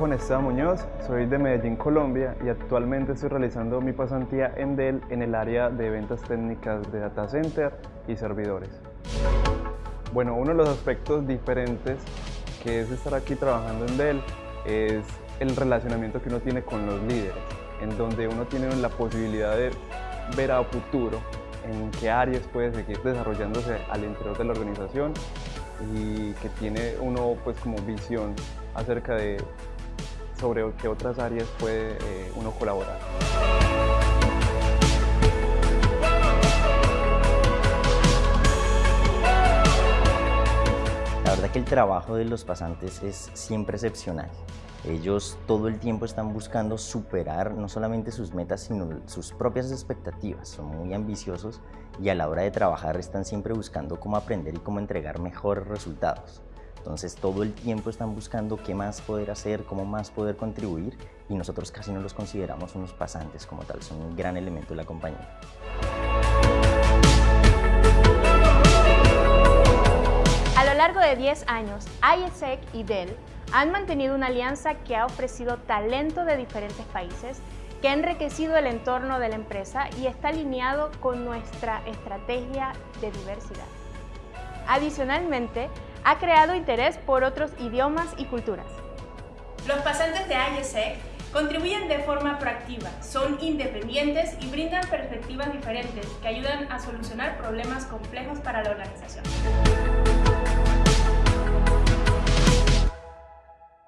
Juan Esteban Muñoz, soy de Medellín, Colombia y actualmente estoy realizando mi pasantía en Dell en el área de ventas técnicas de data center y servidores. Bueno, uno de los aspectos diferentes que es estar aquí trabajando en Dell es el relacionamiento que uno tiene con los líderes, en donde uno tiene la posibilidad de ver a futuro en qué áreas puede seguir desarrollándose al interior de la organización y que tiene uno pues como visión acerca de sobre qué otras áreas puede eh, uno colaborar. La verdad que el trabajo de los pasantes es siempre excepcional. Ellos todo el tiempo están buscando superar no solamente sus metas, sino sus propias expectativas. Son muy ambiciosos y a la hora de trabajar están siempre buscando cómo aprender y cómo entregar mejores resultados. Entonces todo el tiempo están buscando qué más poder hacer, cómo más poder contribuir y nosotros casi no los consideramos unos pasantes como tal, son un gran elemento de la compañía. A lo largo de 10 años, ISEC y Dell han mantenido una alianza que ha ofrecido talento de diferentes países, que ha enriquecido el entorno de la empresa y está alineado con nuestra estrategia de diversidad. Adicionalmente, ha creado interés por otros idiomas y culturas. Los pasantes de ISEC contribuyen de forma proactiva, son independientes y brindan perspectivas diferentes que ayudan a solucionar problemas complejos para la organización.